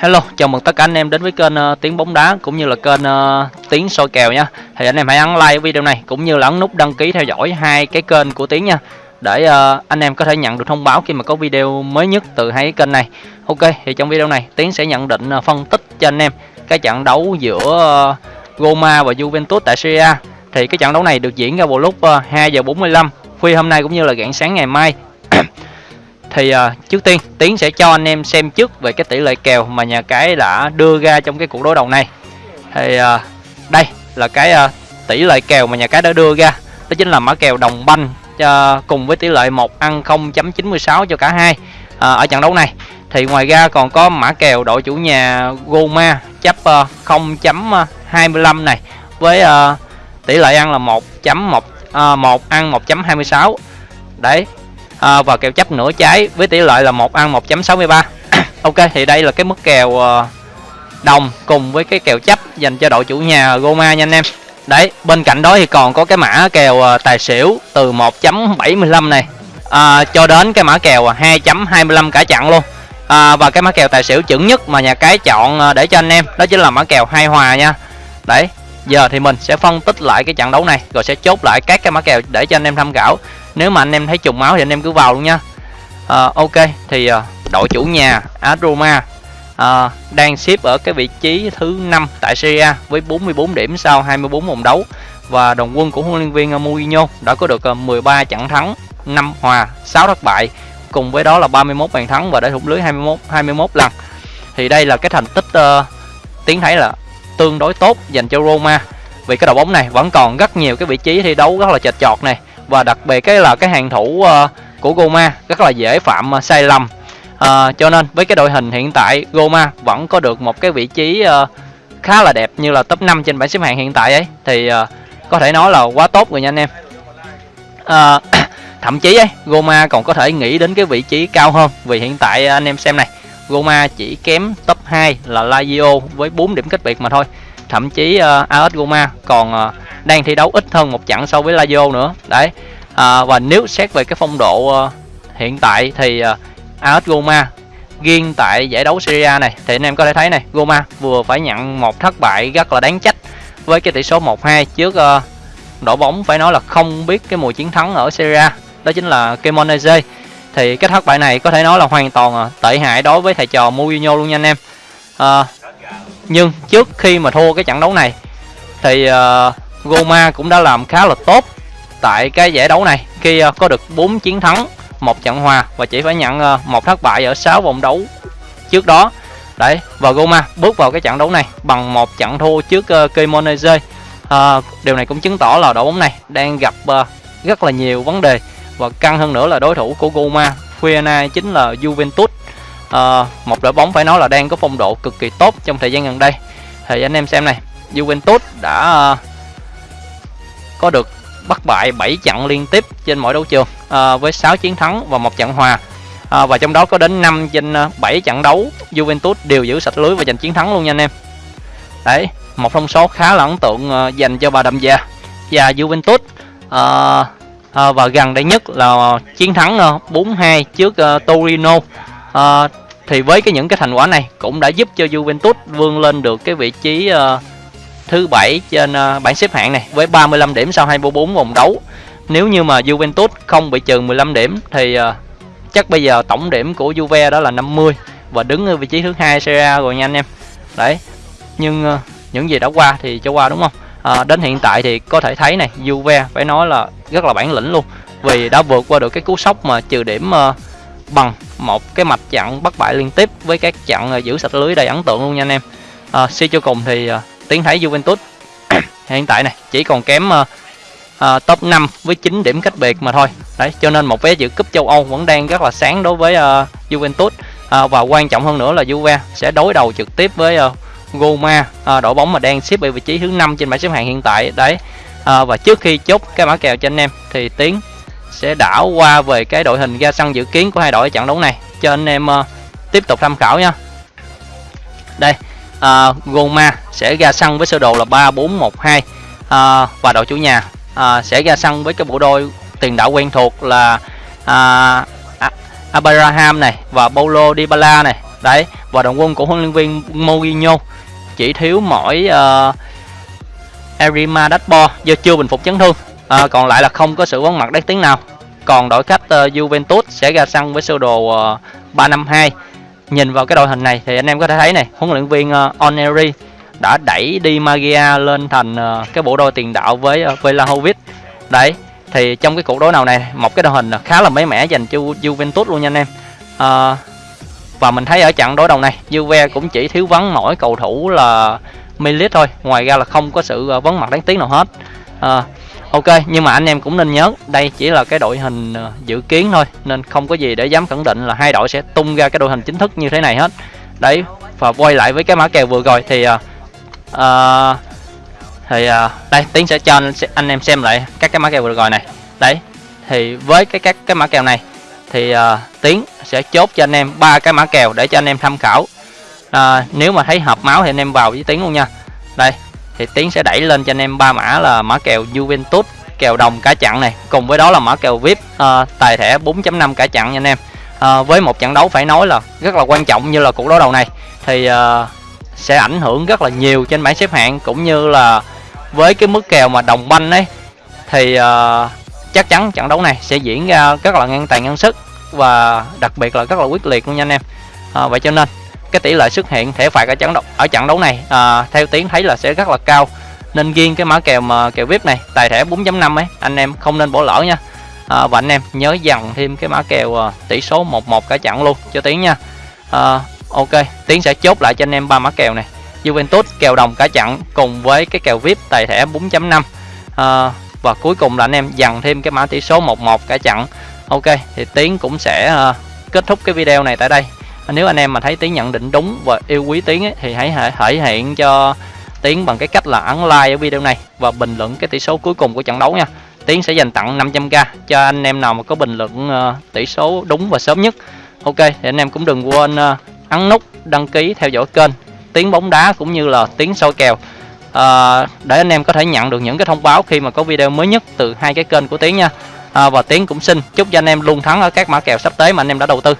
Hello, chào mừng tất cả anh em đến với kênh uh, Tiếng bóng đá cũng như là kênh uh, Tiếng soi kèo nha. Thì anh em hãy ấn like video này cũng như là ấn nút đăng ký theo dõi hai cái kênh của Tiếng nha. Để uh, anh em có thể nhận được thông báo khi mà có video mới nhất từ hai cái kênh này. Ok, thì trong video này Tiếng sẽ nhận định uh, phân tích cho anh em cái trận đấu giữa uh, Roma và Juventus tại Serie A. Thì cái trận đấu này được diễn ra vào lúc uh, 2 giờ 45 khuya hôm nay cũng như là rạng sáng ngày mai thì uh, trước tiên tiến sẽ cho anh em xem trước về cái tỷ lệ kèo mà nhà cái đã đưa ra trong cái cuộc đối đầu này. Thì uh, đây là cái uh, tỷ lệ kèo mà nhà cái đã đưa ra. Đó chính là mã kèo đồng banh uh, cùng với tỷ lệ một ăn 0.96 cho cả hai uh, ở trận đấu này. Thì ngoài ra còn có mã kèo đội chủ nhà Goma chấp uh, 0.25 này với uh, tỷ lệ ăn là 1.1 uh, 1 ăn 1.26 đấy à, và kèo chấp nửa trái với tỷ lệ là một ăn 1.63 ok thì đây là cái mức kèo ờ, đồng cùng với cái kèo chấp dành cho đội chủ nhà Roma nha anh em. Đấy bên cạnh đó thì còn có cái mã kèo ờ, tài xỉu từ 1.75 này. À, cho đến cái mã kèo ờ, 2.25 cả chặn luôn. À, và cái mã kèo tài xỉu chuẩn nhất mà nhà cái chọn để cho anh em đó chính là mã kèo hai hòa nha. Đấy giờ thì mình sẽ phân tích lại cái trận đấu này rồi sẽ chốt lại các cái mã kèo để cho anh em tham khảo nếu mà anh em thấy trùng máu thì anh em cứ vào luôn nha. À, ok thì à, đội chủ nhà Aroma à, ờ, đang xếp ở cái vị trí thứ 5 tại Serie A với 44 điểm sau 24 vòng đấu. Và đồng quân của huấn luyện viên Mourinho đã có được 13 trận thắng 5 hòa 6 thất bại. Cùng với đó là 31 bàn thắng và đã thủng lưới 21 21 lần. Thì đây là cái thành tích uh, tiến thấy là tương đối tốt dành cho Roma. Vì cái đội bóng này vẫn còn rất nhiều cái vị trí thi đấu rất là chật chọt này và đặc biệt cái là cái hàng thủ uh, của Goma rất là dễ phạm uh, sai lầm. Uh, cho nên với cái đội hình hiện tại Goma vẫn có được một cái vị trí uh, khá là đẹp như là top 5 trên bảng xếp hạng hiện tại ấy. Thì uh, có thể nói là quá tốt rồi nha anh em. Uh, thậm chí ấy Goma còn có thể nghĩ đến cái vị trí cao hơn vì hiện tại anh em xem này Goma chỉ kém top 2 là Lazio với 4 điểm cách biệt mà thôi. Thậm chí uh, AS Roma còn uh, đang thi đấu ít hơn một trận so với Lazio nữa. Đấy à, và nếu xét về cái phong độ uh, hiện tại thì ờ, uh, AS Roma riêng tại giải đấu Serie A này. Thì anh em có thể thấy này Roma vừa phải nhận một thất bại rất là đáng trách với cái tỷ số 1-2 trước uh, đội bóng phải nói là không biết cái mùi chiến thắng ở Serie A. Đó chính là Cremonese. Thì cái thất bại này có thể nói là hoàn toàn uh, tệ hại đối với thầy trò Mourinho luôn nha anh em. Uh, nhưng trước khi mà thua cái trận đấu này thì uh, Goma cũng đã làm khá là tốt tại cái giải đấu này khi ờ, có được 4 chiến thắng một trận hòa và chỉ phải nhận ờ, một thất bại ở 6 vòng đấu trước đó. Đấy và Goma bước vào cái trận đấu này bằng một trận thua trước uh, Cremonese. Uh, điều này cũng chứng tỏ là đội bóng này đang gặp uh, rất là nhiều vấn đề và căng hơn nữa là đối thủ của Goma, Fiena chính là Juventus. À, một đội bóng phải nói là đang có phong độ cực kỳ tốt trong thời gian gần đây. Thì anh em xem này Juventus đã uh, có được bắt bại 7 trận liên tiếp trên mỗi đấu trường à, với 6 chiến thắng và một trận hòa. À, và trong đó có đến 5 trên à, 7 trận đấu Juventus đều giữ sạch lưới và giành chiến thắng luôn nha anh em. Đấy một thông số khá là ấn tượng à, dành cho bà đầm già và Juventus. À, à, và gần đây nhất là chiến thắng à, 4-2 trước uh, Torino. À, thì với cái những cái thành quả này cũng đã giúp cho Juventus vươn lên được cái vị trí uh, thứ bảy trên ờ, bảng xếp hạng này với 35 điểm sau 24 vòng đấu. Nếu như mà Juventus không bị trừ 15 điểm thì ờ, chắc bây giờ tổng điểm của Juve đó là 50 và đứng ở vị trí thứ hai Serie A rồi nha anh em. Đấy. Nhưng ờ, những gì đã qua thì cho qua đúng không? À, đến hiện tại thì có thể thấy này Juve phải nói là rất là bản lĩnh luôn vì đã vượt qua được cái cú sốc mà trừ điểm uh, bằng một cái mạch chặn bất bại liên tiếp với các chặn uh, giữ sạch lưới đầy ấn tượng luôn nha anh em à, suy cho cùng thì uh, tiến thấy Juventus. Hiện tại này chỉ còn kém uh, uh, top 5 với 9 điểm cách biệt mà thôi. Đấy cho nên một vé dự cúp châu Âu vẫn đang rất là sáng đối với uh, Juventus. Uh, và quan trọng hơn nữa là Juve sẽ đối đầu trực tiếp với uh, Roma uh, đội bóng mà đang xếp ở vị trí thứ năm trên bảng xếp hạng hiện tại. Đấy uh, và trước khi chốt cái mã kèo cho anh em thì tiến sẽ đảo qua về cái đội hình ra sân dự kiến của hai đội ở trận đấu này. Cho anh em uh, tiếp tục tham khảo nha. Đây uh, Roma sẽ ra sân với sơ đồ là 3412 à, và đội chủ nhà à, sẽ ra sân với cái bộ đôi tiền đạo quen thuộc là à, Abraham này và Paulo Dybala này. Đấy và đồng quân của huấn luyện viên Mourinho chỉ thiếu mỗi ờ, uh, Erima Dashbo do chưa bình phục chấn thương. À, còn lại là không có sự vắng mặt đáng tiếng nào. Còn đội khách uh, Juventus sẽ ra sân với sơ đồ ờ, uh, 352 nhìn vào cái đội hình này thì anh em có thể thấy này huấn luyện viên uh, Oneri đã đẩy đi Magia lên thành ờ, cái bộ đôi tiền đạo với ờ, Vlahovic đấy thì trong cái cuộc đối đầu này một cái đội hình ờ, khá là mới mẻ dành cho Juventus luôn nha anh em. À, và mình thấy ở trận đối đầu này Juve cũng chỉ thiếu vắng mỗi cầu thủ là Milit thôi ngoài ra là không có sự vấn mặt đáng tiếc nào hết. À, ok nhưng mà anh em cũng nên nhớ đây chỉ là cái đội hình dự kiến thôi nên không có gì để dám khẳng định là hai đội sẽ tung ra cái đội hình chính thức như thế này hết. Đấy và quay lại với cái mã kèo vừa rồi thì uh, uh, thì uh, đây tiến sẽ cho anh, anh em xem lại các cái mã kèo vừa rồi này. Đấy thì với cái các cái mã kèo này thì uh, tiến sẽ chốt cho anh em ba cái mã kèo để cho anh em tham khảo. À, nếu mà thấy hợp máu thì anh em vào với tiến luôn nha. Đây thì tiến sẽ đẩy lên cho anh em ba mã là mã kèo Juventus kèo đồng cả chặn này. Cùng với đó là mã kèo VIP uh, tài thẻ 4.5 cả chặn nha anh em. Uh, với một trận đấu phải nói là rất là quan trọng như là cuộc đấu đầu này. Thì uh, sẽ ảnh hưởng rất là nhiều trên bảng xếp hạng cũng như là với cái mức kèo mà đồng banh ấy thì uh, chắc chắn trận đấu này sẽ diễn ra rất là ngang tài ngang sức và đặc biệt là rất là quyết liệt luôn nha anh em. À, vậy cho nên cái tỷ lệ xuất hiện thẻ phạt ở trận đấu ở trận đấu này à, theo tiến thấy là sẽ rất là cao. Nên riêng cái mã kèo mà kèo vip này tài thẻ 4.5 ấy anh em không nên bỏ lỡ nha. À, và anh em nhớ dằn thêm cái mã kèo à, tỷ số 11 cả trận luôn cho tiến nha. À, ok tiến sẽ chốt lại cho anh em ba mã kèo này. Juventus kèo đồng cả chặn cùng với cái kèo vip tài thẻ 4.5 à, ờ, và cuối cùng là anh em dằn thêm cái mã tỷ số 11 cả chặn ok thì tiến cũng sẽ uh, kết thúc cái video này tại đây. Nếu anh em mà thấy tiến nhận định đúng và yêu quý tiến ấy, thì hãy thể hiện cho tiến bằng cái cách là ấn like ở video này và bình luận cái tỷ số cuối cùng của trận đấu nha. Tiến sẽ dành tặng 500k cho anh em nào mà có bình luận uh, tỷ số đúng và sớm nhất. Ok thì anh em cũng đừng quên uh, ấn nút đăng ký theo dõi kênh tiếng bóng đá cũng như là tiếng soi kèo. À, để anh em có thể nhận được những cái thông báo khi mà có video mới nhất từ hai cái kênh của tiếng nha. À, và tiếng cũng xin chúc cho anh em luôn thắng ở các mã kèo sắp tới mà anh em đã đầu tư.